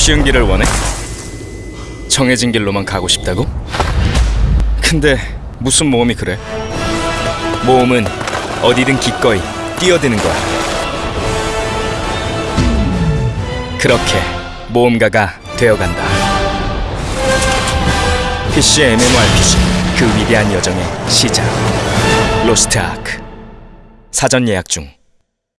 쉬운 길을 원해? 정해진 길로만 가고 싶다고? 근데 무슨 모험이 그래? 모험은 어디든 기꺼이 뛰어드는 거야. 그렇게 모험가가 되어간다. PC MMORPG 그 위대한 여정의 시작. 로스트 아크 사전 예약 중.